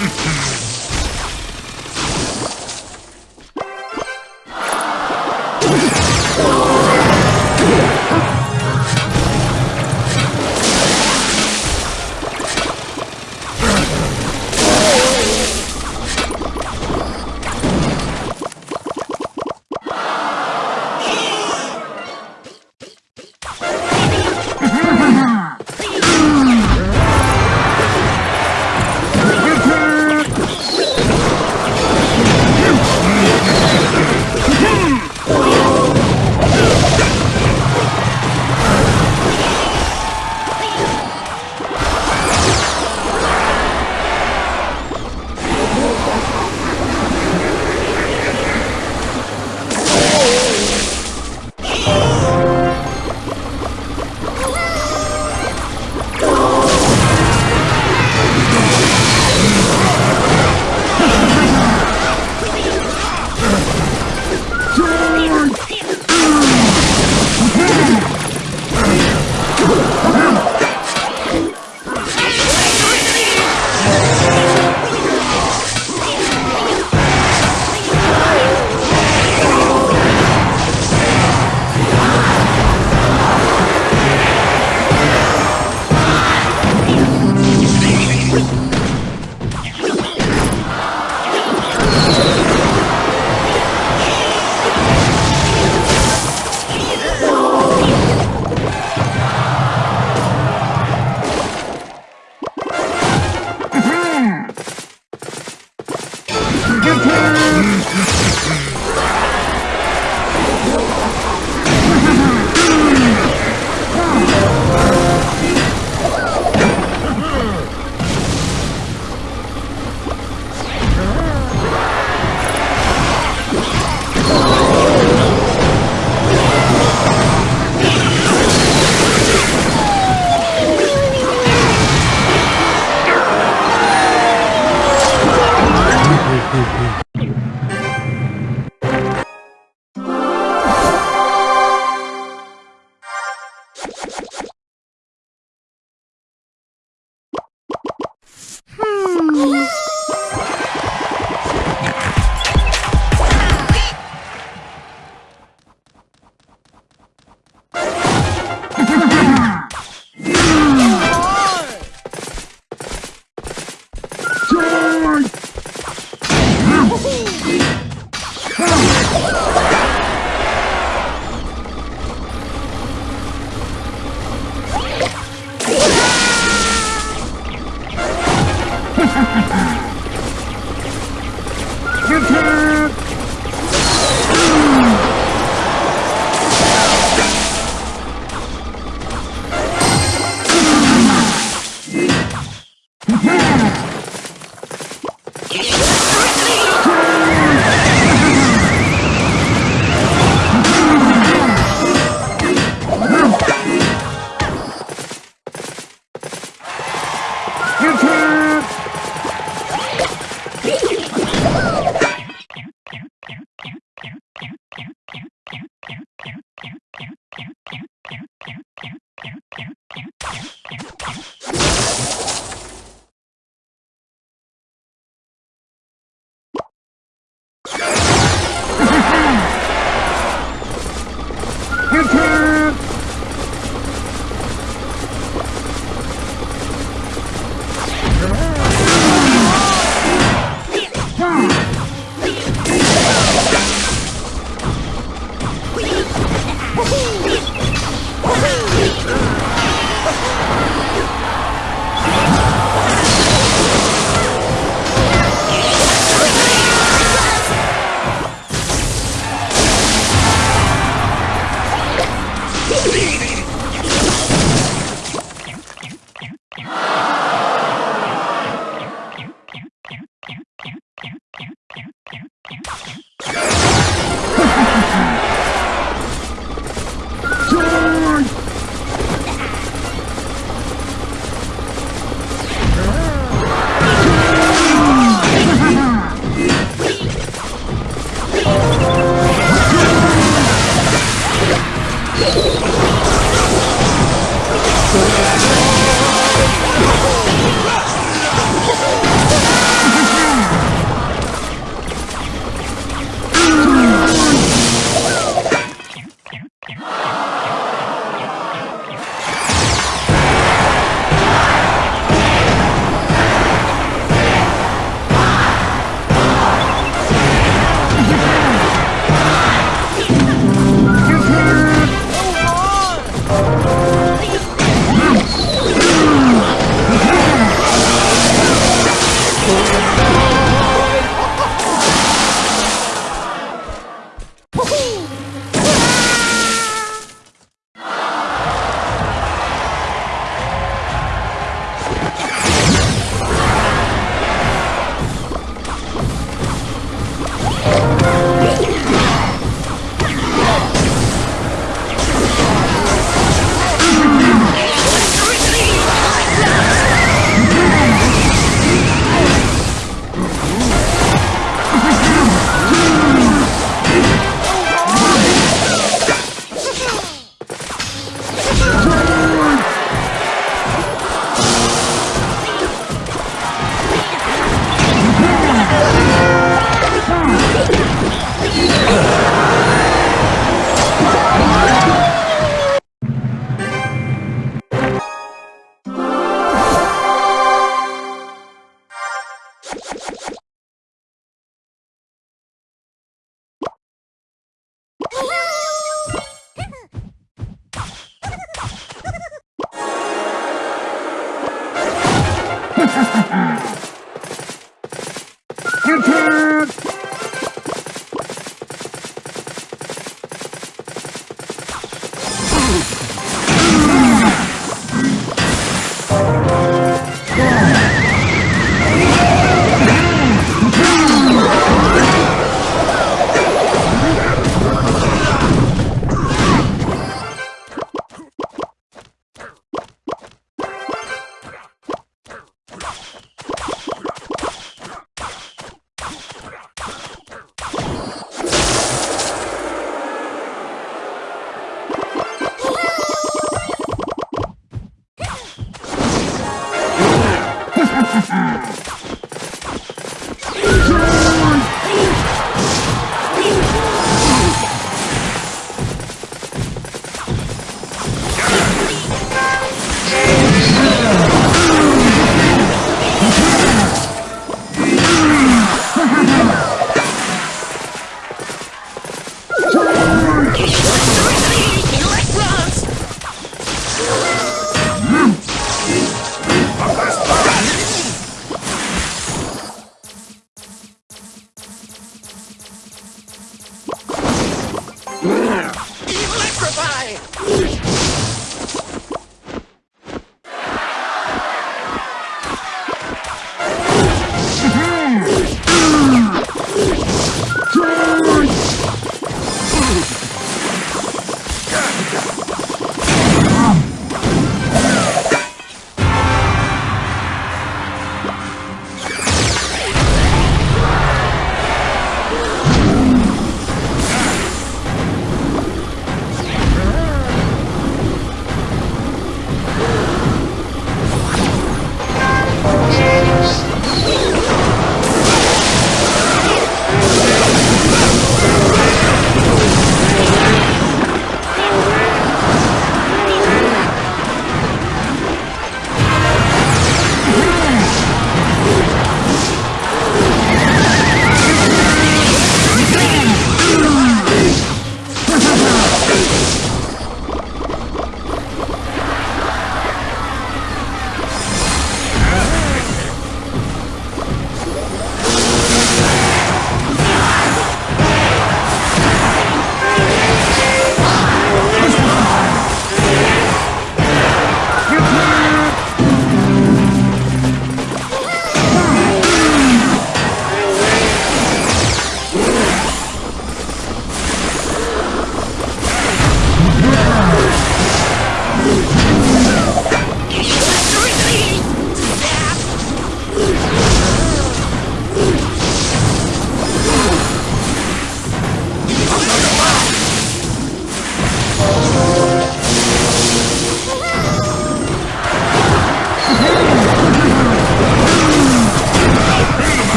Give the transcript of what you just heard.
Mm-hmm.